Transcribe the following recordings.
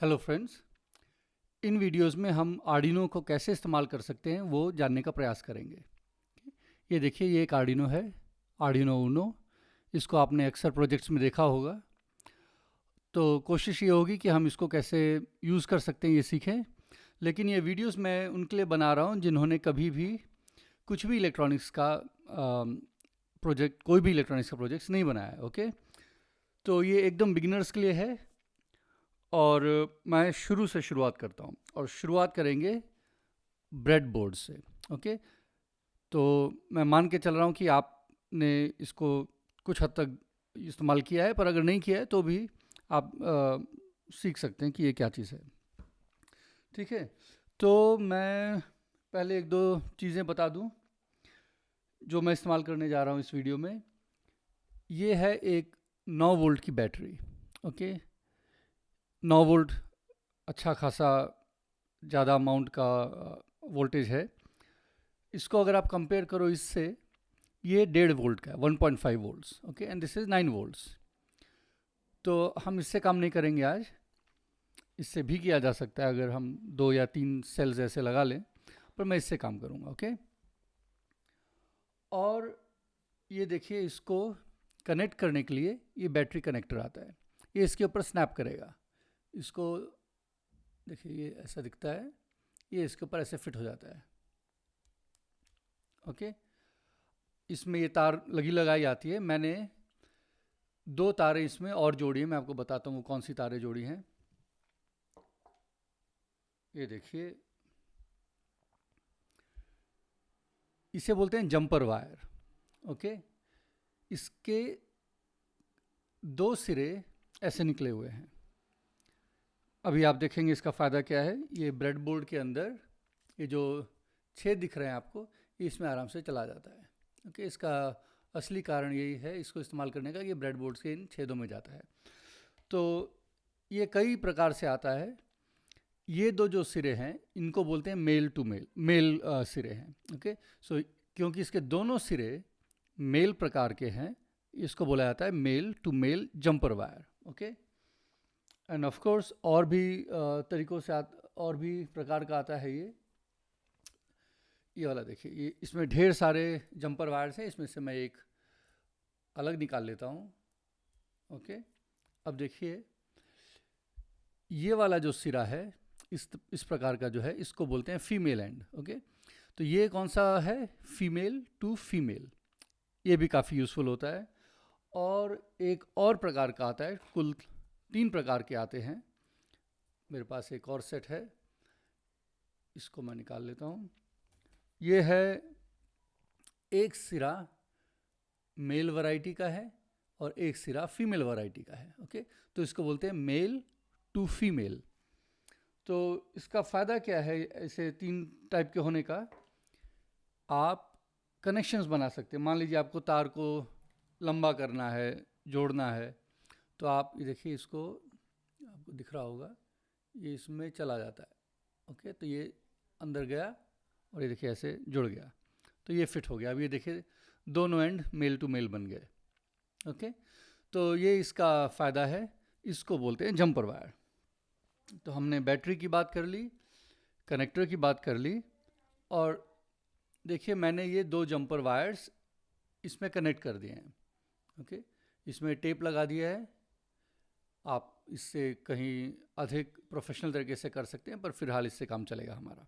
Hello friends इन videos में हम Arduino को कैसे इस्तेमाल कर सकते हैं, वो जानने का प्रयास करेंगे। ये देखिए, ये एक आर्डिनो है आर्डिनो ऊनो इसको आपने अक्सर प्रोजेक्ट्स में देखा होगा। तो कोशिश ये होगी कि हम इसको कैसे यूज़ कर सकते हैं, ये सीखें। लेकिन ये वीडियोस मैं उनके लिए बना रहा हूँ, जिन्होंने कभी भी कुछ भी इलेक्ट्रॉनिक्स का प्रोजेक्ट कोई भी इलेक्ट्रॉनिक्स का प्रोजेक्ट्स नहीं बनाया ओके तो ये एकदम बिगिनर्स के लिए है। और मैं शुरू से शुरुआत करता हूँ और शुरुआत करेंगे ब्रेड बोर्ड से ओके? तो मैं मान के चल रहा हूँ कि आपने इसको कुछ हद तक इस्तेमाल किया है पर अगर नहीं किया है तो भी आप आ, सीख सकते हैं कि ये क्या चीज़ है। ठीक है? तो मैं पहले एक दो चीज़ें बता दूँ जो मैं इस्तेमाल करने जा रहा हूँ इस वीडियो में। ये है एक 9 वोल्ट की बैटरी ओके? नौ वोल्ट अच्छा खासा ज़्यादा अमाउंट का वोल्टेज है। इसको अगर आप कंपेयर करो इससे, ये डेढ़ वोल्ट का है, one point five volts okay and this is nine volts तो हम इससे काम नहीं करेंगे आज। इससे भी किया जा सकता है अगर हम दो या तीन सेल्स ऐसे लगा लें, पर मैं इससे काम करूँगा ओके और ये देखिए इसको कनेक्ट करने के लिए ये बैटरी कनेक्टर आता है। ये इसके ऊपर स्नैप करेगा। इसको, देखिए ये ऐसा दिखता है, ये इसके ऊपर ऐसे फिट हो जाता है। ओके? इसमें ये तार लगी लगाई आती है। मैंने दो तारें इसमें और जोड़ी है, मैं आपको बताता हूँ कौन सी तारें जोड़ी हैं। ये देखिए। इसे बोलते हैं जंपर वायर। ओके? इसके दो सिरे ऐसे निकले हुए हैं। अभी आप देखेंगे इसका फ़ायदा क्या है। ये ब्रेड बोर्ड के अंदर ये जो छेद दिख रहे हैं आपको ये इसमें आराम से चला जाता है। ओके इसका असली कारण यही है इसको इस्तेमाल करने का ये ब्रेड बोर्ड के इन छेदों में जाता है। तो ये कई प्रकार से आता है। ये दो जो सिरे हैं इनको बोलते हैं मेल टू मेल मेल आ, सिरे हैं। ओके सो क्योंकि इसके दोनों सिरे मेल प्रकार के हैं इसको बोला जाता है male to male jumper wire. Okay and of course और भी तरीक़ों से और भी प्रकार का आता है ये। ये वाला देखिए, ये इसमें ढेर सारे जंपर वायर्स हैं, इसमें से मैं एक अलग निकाल लेता हूँ। ओके? अब देखिए, ये वाला जो सिरा है, इस इस प्रकार का जो है, इसको बोलते हैं फीमेल एंड ओके? तो ये कौन सा है? फीमेल टू फीमेल ये भी काफ़ी यूज़फुल होता है। और एक और प्रकार का आता है, कुल तीन प्रकार के आते हैं। मेरे पास एक और सेट है। इसको मैं निकाल लेता हूँ। ये है, एक सिरा मेल वैरायटी का है और एक सिरा फीमेल वैरायटी का है, ओके? तो इसको बोलते हैं मेल टू फीमेल। तो इसका फ़ायदा क्या है ऐसे तीन टाइप के होने का? आप कनेक्शंस बना सकते हैं। मान लीजिए आपको तार को लंबा करना है, जोड़ना है तो आप ये देखिए, इसको आपको दिख रहा होगा, ये इसमें चला जाता है, ओके? तो ये अंदर गया और ये देखिए, ऐसे जुड़ गया। तो ये फिट हो गया। अब ये देखिए, दोनों एंड मेल टू मेल बन गए, ओके? तो ये इसका फ़ायदा है, इसको बोलते हैं जंपर वायर। तो हमने बैटरी की बात कर ली, कनेक्टर की बात कर ली, और देखिए, मैंने ये दो जंपर वायर्स इसमें कनेक्ट कर दिए हैं, ओके? इसमें टेप लगा दिया है आप इससे कहीं अधिक प्रोफेशनल तरीके से कर सकते हैं पर फ़िलहाल इससे काम चलेगा हमारा।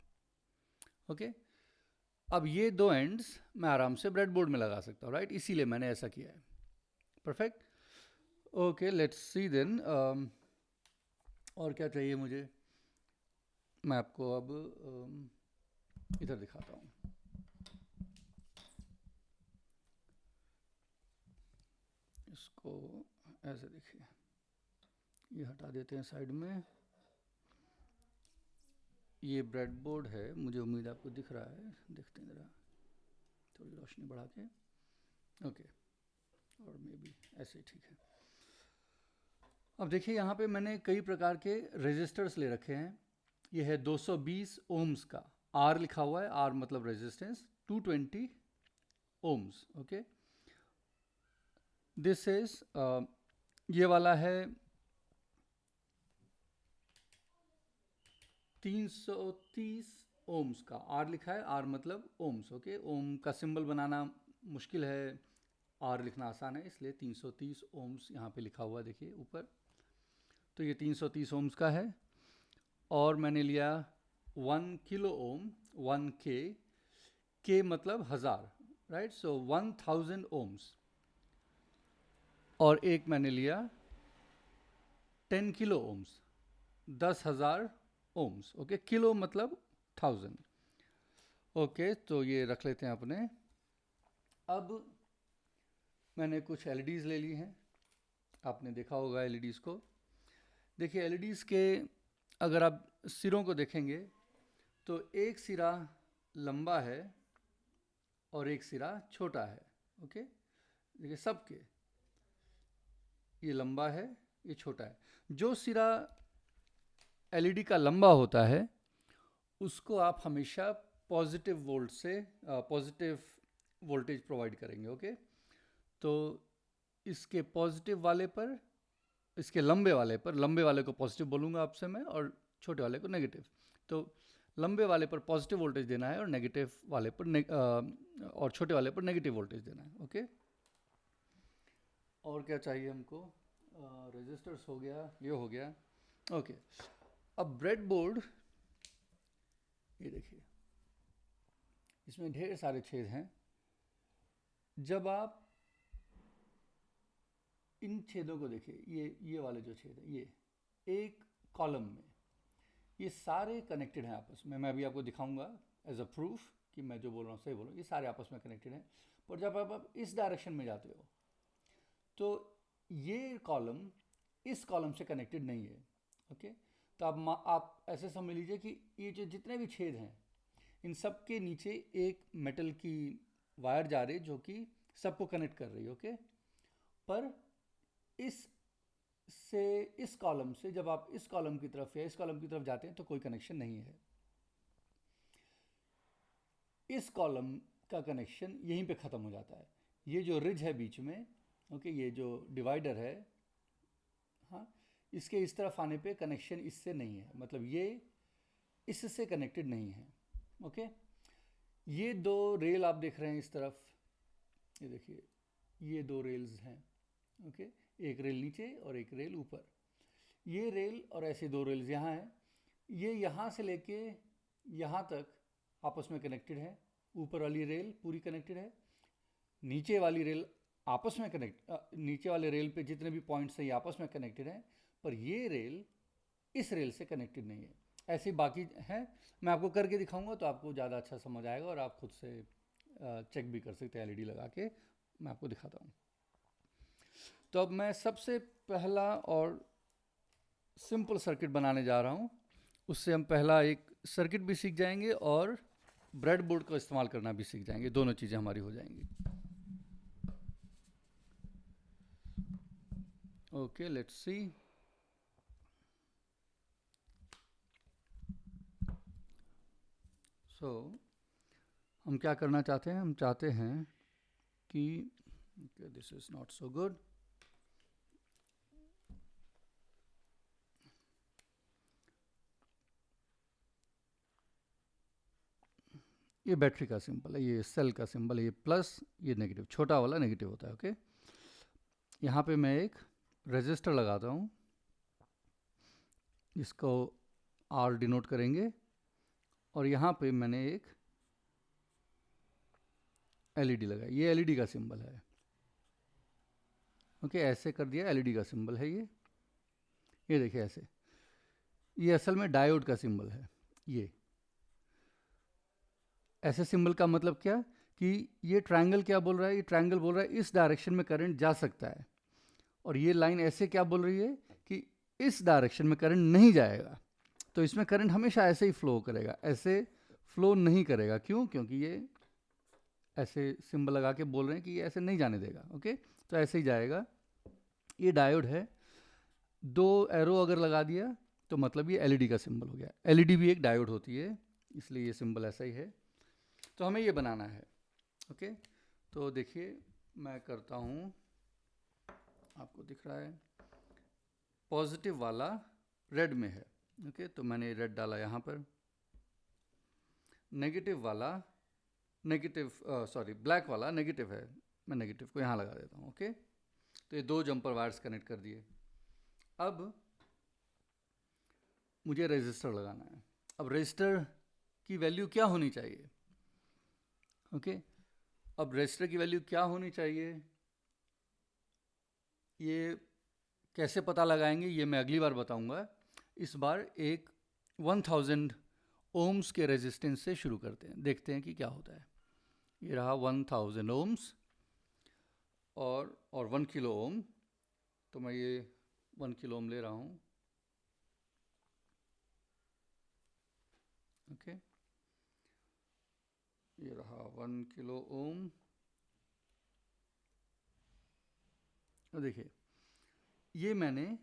ओके? अब ये दो एंड्स मैं आराम से ब्रेड बोर्ड में लगा सकता हूँ राइट इसीलिए मैंने ऐसा किया है। Perfect okay let's see then और क्या चाहिए मुझे? मैं आपको अब um, इधर दिखाता हूँ। इसको ऐसे देखिए। ये हटा देते हैं साइड में। ये ब्रेड बोर्ड है, मुझे उम्मीद आपको दिख रहा है। देखते हैं ज़रा, थोड़ी रोशनी बढ़ा के ओके, और मे बी ऐसे ठीक है। अब देखिए, यहाँ पे मैंने कई प्रकार के रेजिस्टर्स ले रखे हैं। ये है 220 ओम्स का। आर लिखा हुआ है, आर मतलब resistance 220 ohms, okay. This is ये वाला है 330 ओम्स का, आर लिखा है, आर मतलब ओम्स, ओके? ओम का सिंबल बनाना मुश्किल है, आर लिखना आसान है, इसलिए 330 ओम्स यहाँ पे लिखा हुआ देखिए, ऊपर। तो ये 330 ओम्स का है, और मैंने लिया वन किलो ओम, वन के के मतलब हज़ार, right? So one thousand ohms. और एक मैंने लिया टेन किलो ओम्स, दस हज़ार ओम्स ओके किलो मतलब थाउज़ेंड ओके तो ये रख लेते हैं अपने। अब मैंने कुछ एल ले ली हैं। आपने देखा होगा एल को। देखिए एल के अगर आप सिरों को देखेंगे तो एक सिरा लंबा है और एक सिरा छोटा है ओके देखिए, सबके। ये लंबा है, ये छोटा है। जो सिरा एलईडी का लंबा होता है उसको आप हमेशा पॉजिटिव वोल्ट से पॉजिटिव वोल्टेज प्रोवाइड करेंगे ओके? तो इसके पॉजिटिव वाले पर इसके लंबे वाले पर लंबे वाले को पॉजिटिव बोलूँगा आपसे मैं और छोटे वाले को नेगेटिव। तो लंबे वाले पर पॉजिटिव वोल्टेज देना है और नेगेटिव वाले पर ने, आ, और छोटे वाले पर नेगेटिव वोल्टेज देना है ओके? और क्या चाहिए हमको? रजिस्टर्स हो गया ये हो गया ओके। अब ब्रेड बोर्ड ये देखिए इसमें ढेर सारे छेद हैं। जब आप इन छेदों को देखिए ये ये वाले जो छेद है ये एक कॉलम में ये सारे कनेक्टेड हैं आपस में। मैं अभी आपको दिखाऊँगा एज अ प्रूफ कि मैं जो बोल रहा हूँ सही बोल रहा हूँ। ये सारे आपस में कनेक्टेड हैं। पर जब आप, आप इस डायरेक्शन में जाते हो तो ये कॉलम इस कॉलम से कनेक्टेड नहीं है ओके तो आप आप ऐसे समझ लीजिए कि ये जो जितने भी छेद हैं, इन सब के नीचे एक मेटल की वायर जा रही जो कि सबको कनेक्ट कर रही है ओके पर इस से, इस कॉलम से, जब आप इस कॉलम की तरफ़ या इस कॉलम की तरफ़ जाते हैं तो कोई कनेक्शन नहीं है। इस कॉलम का कनेक्शन यहीं पे ख़त्म हो जाता है। ये जो रिज है बीच में ओके ये जो डिवाइडर है हाँ इसके इस तरफ़ आने पे कनेक्शन इससे नहीं है। मतलब ये इससे कनेक्टेड नहीं है। ओके ये दो रेल आप देख रहे हैं इस तरफ़। ये देखिए, ये दो रेल्स हैं। ओके एक रेल नीचे और एक रेल ऊपर। ये रेल और ऐसे दो रेल्स यहाँ हैं। ये यहाँ से लेके यहाँ तक आपस में कनेक्टेड है। ऊपर वाली रेल पूरी कनेक्टेड है। नीचे वाली रेल आपस में कनेक्ट नीचे वाले रेल पे जितने भी पॉइंट्स हैं, ये आपस में कनेक्टेड हैं। पर ये रेल इस रेल से कनेक्टेड नहीं है। ऐसे बाकी हैं, मैं आपको करके दिखाऊँगा तो आपको ज़्यादा अच्छा समझ आएगा और आप खुद से चेक भी कर सकते हैं, एलईडी लगा के मैं आपको दिखाता हूँ। तो अब मैं सबसे पहला और सिंपल सर्किट बनाने जा रहा हूँ। उससे हम पहला एक सर्किट भी सीख जाएँगे और ब्रेड बोर्ड का इस्तेमाल करना भी सीख जाएँगे। दोनों चीज़ें हमारी हो जाएँगी। Okay, let's see. So so, हम क्या करना चाहते हैं? हम चाहते हैं कि this is not so good ये बैटरी का सिंबल है ये सेल का सिंबल है ये प्लस ये नेगेटिव छोटा वाला नेगेटिव होता है ओके यहाँ पे मैं एक रजिस्टर लगाता हूँ इसको आर डिनोट करेंगे। और यहाँ पे मैंने एक एलईडी लगाई। ये एलईडी का सिंबल है। ओके, ऐसे कर दिया। एलईडी का सिंबल है ये। ये देखिए ऐसे। ये असल में डायोड का सिंबल है। ये। ऐसे सिंबल का मतलब क्या? कि ये ट्रायंगल क्या बोल रहा है? ये ट्रायंगल बोल रहा है, इस डायरेक्शन में करंट जा सकता है। और ये लाइन ऐसे क्या बोल रही है? कि इस डायरेक्शन में करंट नहीं जाएगा। तो इसमें करंट हमेशा ऐसे ही फ्लो करेगा, ऐसे फ्लो नहीं करेगा। क्यों? क्योंकि ये ऐसे सिंबल लगा के बोल रहे हैं कि ये ऐसे नहीं जाने देगा ओके तो ऐसे ही जाएगा। ये डायोड है। दो एरो अगर लगा दिया तो मतलब ये एलईडी का सिंबल हो गया। एलईडी भी एक डायोड होती है, इसलिए ये सिंबल ऐसा ही है। तो हमें ये बनाना है ओके तो देखिए, मैं करता हूँ। आपको दिख रहा है पॉजिटिव वाला रेड में है। ओके तो मैंने रेड डाला यहाँ पर। नेगेटिव वाला नेगेटिव सॉरी ब्लैक वाला नेगेटिव है। मैं नेगेटिव को यहाँ लगा देता हूँ, ओके? तो ये दो जंपर वायर्स कनेक्ट कर दिए। अब मुझे रजिस्टर लगाना है। अब रजिस्टर की वैल्यू क्या होनी चाहिए? ओके? okay? अब रजिस्टर की वैल्यू क्या होनी चाहिए? ये कैसे पता लगाएँगे? ये मैं अगली बार बताऊँगा। इस बार एक 1000 ओम्स के रेजिस्टेंस से शुरू करते हैं। देखते हैं कि क्या होता है। ये रहा 1000 ओम्स और और वन किलो ओम तो मैं ये वन किलो ओम ले रहा हूँ। Okay okay. ये रहा वन किलो ओम देखिए, ये मैंने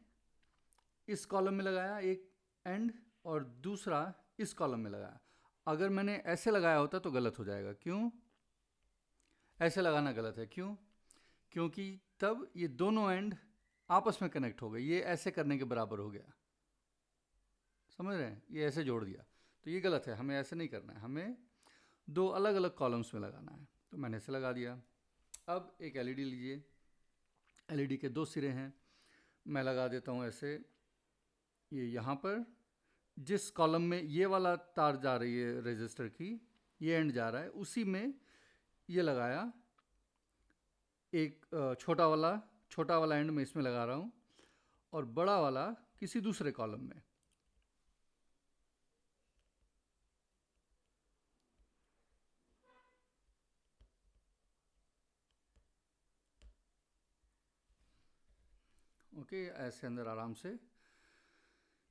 इस कॉलम में लगाया एक एंड और दूसरा इस कॉलम में लगाया। अगर मैंने ऐसे लगाया होता तो गलत हो जाएगा। क्यों? ऐसे लगाना गलत है। क्यों? क्योंकि तब ये दोनों एंड आपस में कनेक्ट हो गए। ये ऐसे करने के बराबर हो गया। समझ रहे हैं? ये ऐसे जोड़ दिया। तो ये गलत है। हमें ऐसे नहीं करना है। हमें दो अलग अलग कॉलम्स में लगाना है। तो मैंने ऐसे लगा दिया। अब एक एलईडी लीजिए। एलईडी के दो सिरे हैं। मैं लगा देता हूँ ऐसे। ये यहाँ पर जिस कॉलम में ये वाला तार जा रही है रजिस्टर की ये एंड जा रहा है उसी में ये लगाया एक छोटा वाला छोटा वाला एंड में इसमें लगा रहा हूँ और बड़ा वाला किसी दूसरे कॉलम में। ओके okay, ऐसे अंदर आराम से।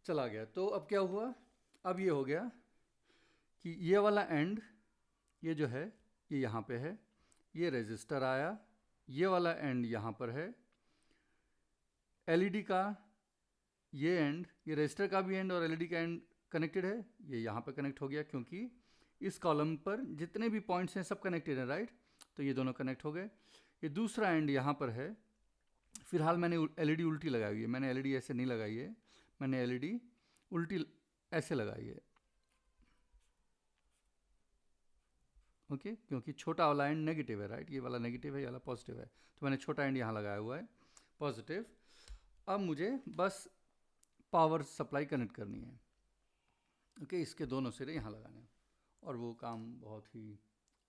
चला गया। तो अब क्या हुआ? अब ये हो गया कि ये वाला एंड ये जो है, ये यहाँ पे है, ये रेजिस्टर आया, ये वाला एंड यहाँ पर है एलईडी का ये एंड ये रजिस्टर का भी एंड और एलईडी का एंड कनेक्टेड है, ये यहाँ पर कनेक्ट हो गया क्योंकि इस कॉलम पर जितने भी पॉइंट्स हैं सब कनेक्टेड हैं राइट तो ये दोनों कनेक्ट हो गए। ये दूसरा एंड यहाँ पर है। फ़िलहाल मैंने एलईडी उल्टी लगाई हुई है। मैंने एलईडी ऐसे नहीं लगाई है। मैंने एलईडी उल्टी ऐसे लगाई है। ओके? okay? क्योंकि छोटा वाला एंड नेगेटिव है राइट ये वाला नेगेटिव है, ये वाला पॉजिटिव है। तो मैंने छोटा एंड यहाँ लगाया हुआ है पॉजिटिव अब मुझे बस पावर सप्लाई कनेक्ट करनी है। ओके? okay? इसके दोनों सिरे यहाँ लगाने और वो काम बहुत ही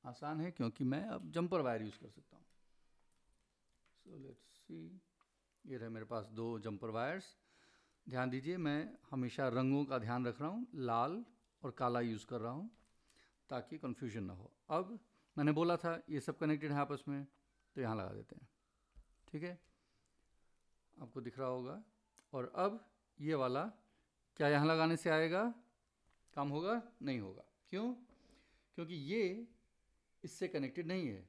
आसान है, क्योंकि मैं अब जंपर वायर यूज़ कर सकता हूँ। सो लेट्स सी ये रहे मेरे पास दो जंपर वायर्स ध्यान दीजिए, मैं हमेशा रंगों का ध्यान रख रहा हूँ, लाल और काला यूज़ कर रहा हूँ, ताकि कन्फ्यूज़न ना हो। अब मैंने बोला था, ये सब कनेक्टेड है आपस में तो यहाँ लगा देते हैं। ठीक है? आपको दिख रहा होगा। और अब ये वाला क्या यहाँ लगाने से आएगा? काम होगा? नहीं होगा। क्यों? क्योंकि ये इससे कनेक्टेड नहीं है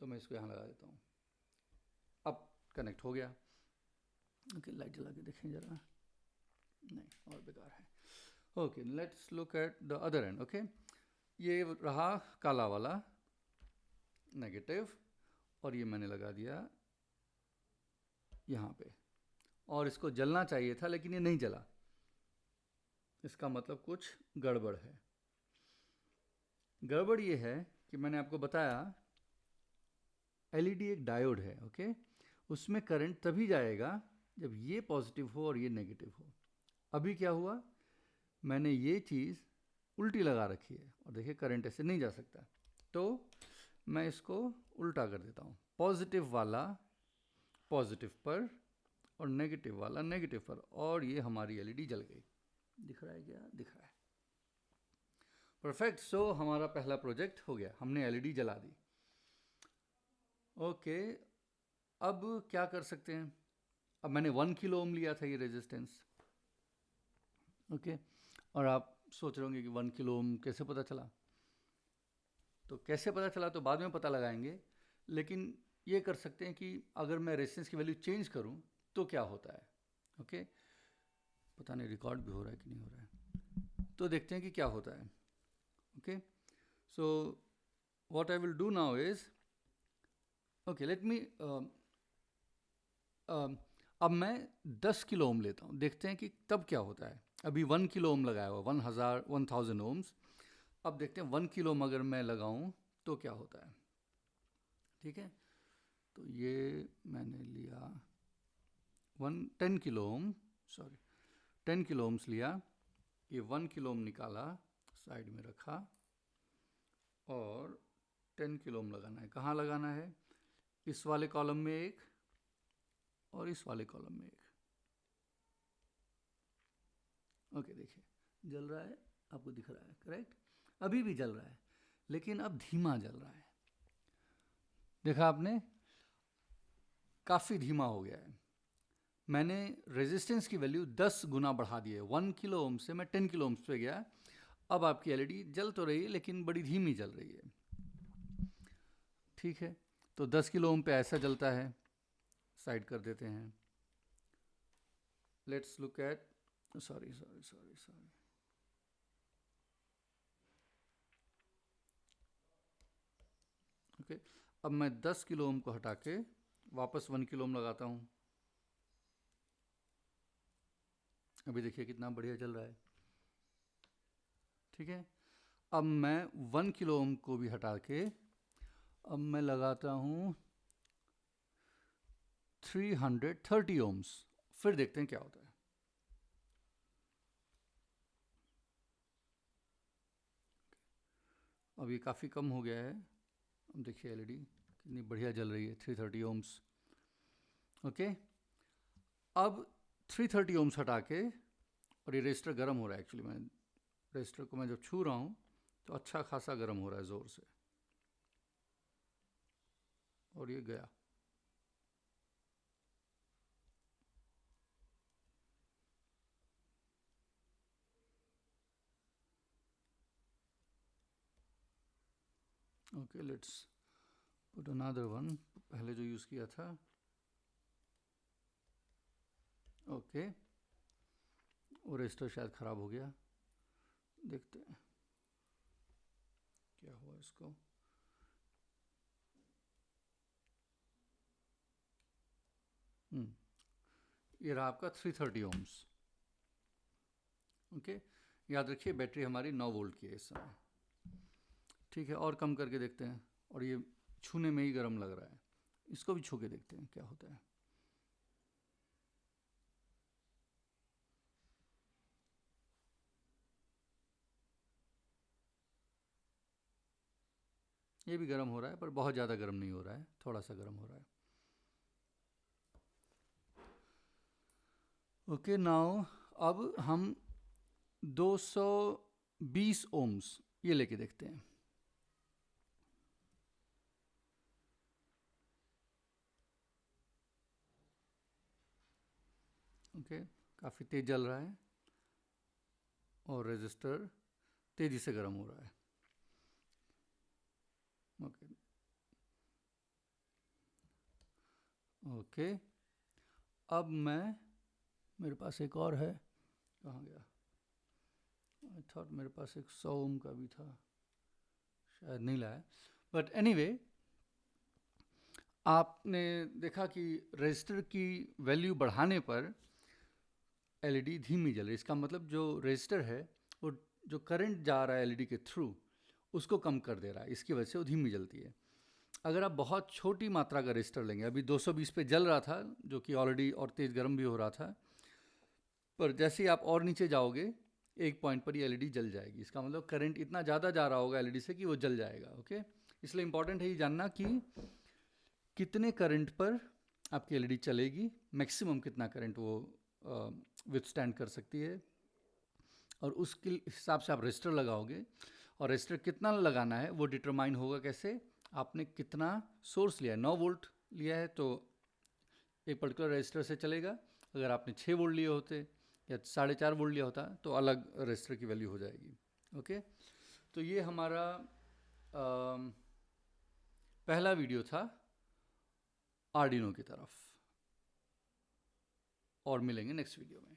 तो मैं इसको यहाँ लगा देता हूँ। अब कनेक्ट हो गया। ओके लाइट जला के देखें ज़रा। नहीं, और बेकार है। Okay let's look at the other end okay ये रहा काला वाला नेगेटिव और ये मैंने लगा दिया यहाँ पे। और इसको जलना चाहिए था, लेकिन ये नहीं जला। इसका मतलब कुछ गड़बड़ है। गड़बड़ ये है कि मैंने आपको बताया एलईडी एक डायोड है ओके उसमें करंट तभी जाएगा जब ये पॉजिटिव हो और ये नेगेटिव हो। अभी क्या हुआ? मैंने ये चीज़ उल्टी लगा रखी है और देखिए करंट ऐसे नहीं जा सकता। तो मैं इसको उल्टा कर देता हूँ। पॉजिटिव वाला पॉजिटिव पर और नेगेटिव वाला नेगेटिव पर और ये हमारी एलईडी जल गई। दिख रहा है क्या? दिख रहा है। परफेक्ट सो so, हमारा पहला प्रोजेक्ट हो गया। हमने एलईडी जला दी। ओके okay, अब क्या कर सकते हैं? अब मैंने वन किलो ओम लिया था ये रेजिस्टेंस ओके और आप सोच रहे होंगे कि वन किलो ओम कैसे पता चला? तो कैसे पता चला तो बाद में पता लगाएँगे, लेकिन ये कर सकते हैं कि अगर मैं रेजिस्टेंस की वैल्यू चेंज करूँ तो क्या होता है? ओके पता नहीं रिकॉर्ड भी हो रहा है कि नहीं हो रहा है। तो देखते हैं कि क्या होता है। Okay so what I will do now is okay let me अब मैं 10 किलो ओम लेता हूँ, देखते हैं कि तब क्या होता है। अभी वन किलो ओम लगाया हुआ, वन हज़ार, वन थाउज़ेंड ओम्स। अब देखते हैं, वन किलो अगर मैं लगाऊँ तो क्या होता है? ठीक है? तो ये मैंने लिया one, ten kilo ohm, sorry, ten kilo ohms लिया, ये वन किलो ओम निकाला, साइड में रखा, और टेन किलो ओम लगाना है। कहाँ लगाना है? इस वाले कॉलम में एक और इस वाले कॉलम में एक। ओके, देखिए, जल रहा है, आपको दिख रहा है करेक्ट अभी भी जल रहा है, लेकिन अब धीमा जल रहा है। देखा आपने? काफ़ी धीमा हो गया है। मैंने रेजिस्टेंस की वैल्यू 10 गुना बढ़ा दी है। वन किलो ओम से मैं 10 किलो ओम्स पे गया। अब आपकी एलईडी जल तो रही है, लेकिन बड़ी धीमी जल रही है। ठीक है तो 10 किलो ओम पे ऐसा जलता है। साइड कर देते हैं। Let's look at sorry sorry sorry sorry okay अब मैं 10 किलो ओम को हटा के वापस वन किलो ओम लगाता हूँ। अभी देखिए कितना बढ़िया चल रहा है। ठीक है, अब मैं वन किलो ओम को भी हटा के, अब मैं लगाता हूँ 330 ओम्स फिर देखते हैं क्या होता है। अब ये काफ़ी कम हो गया है। अब देखिए एलईडी कितनी बढ़िया जल रही है 330 ओम्स ओके? अब 330 ओम्स हटा के, और ये रजिस्टर गर्म हो रहा है एक्चुअली मैं रजिस्टर को मैं जब छू रहा हूँ तो अच्छा खासा गर्म हो रहा है ज़ोर से। और ये गया। Okay let's put another one पहले जो यूज़ किया था। ओके वो रजिस्टर शायद ख़राब हो गया। देखते हैं। क्या हुआ इसको? हम्म, ये रहा आपका 330 ओम्स ओके याद रखिए बैटरी हमारी 9 वोल्ट की है इस समय। ठीक है और कम करके देखते हैं। और ये छूने में ही गर्म लग रहा है। इसको भी छू के देखते हैं क्या होता है। ये भी गर्म हो रहा है पर बहुत ज़्यादा गर्म नहीं हो रहा है। थोड़ा सा गर्म हो रहा है। ओके okay, नाउ अब हम 220 ओम्स ये लेके देखते हैं। ओके काफ़ी तेज़ जल रहा है और रेजिस्टर तेज़ी से गर्म हो रहा है। ओके। ओके अब मैं मेरे पास एक और है। कहाँ गया? आई थॉट मेरे पास एक सौ ओम का भी था। शायद नहीं लाया। बट एनी anyway, आपने देखा कि रजिस्टर की वैल्यू बढ़ाने पर एलईडी धीमी जल रही है। इसका मतलब जो रजिस्टर है, वो जो करंट जा रहा है एलईडी के थ्रू, उसको कम कर दे रहा है। इसकी वजह से वो धीमी जलती है। अगर आप बहुत छोटी मात्रा का रजिस्टर लेंगे, अभी 220 पे जल रहा था, जो कि ऑलरेडी और तेज़ गर्म भी हो रहा था, पर जैसे ही आप और नीचे जाओगे, एक पॉइंट पर ही एलईडी जल जाएगी। इसका मतलब करंट इतना ज़्यादा जा रहा होगा एलईडी से कि वो जल जाएगा ओके इसलिए इंपॉर्टेंट है ये जानना कि कितने करंट पर आपकी एलईडी चलेगी, मैक्सिमम कितना करंट वो विथस्टैंड कर सकती है। और उसके हिसाब से आप रजिस्टर लगाओगे। और रजिस्टर कितना लगाना है वो डिटरमाइन होगा कैसे? आपने कितना सोर्स लिया है। नौ वोल्ट लिया है तो एक पर्टिकुलर रजिस्टर से चलेगा। अगर आपने छः वोल्ट लिए होते या साढ़े चार वोल्ट लिया होता तो अलग रजिस्टर की वैल्यू हो जाएगी। ओके तो ये हमारा आ, पहला वीडियो था आर्डिनो की तरफ़। और मिलेंगे नेक्स्ट वीडियो में।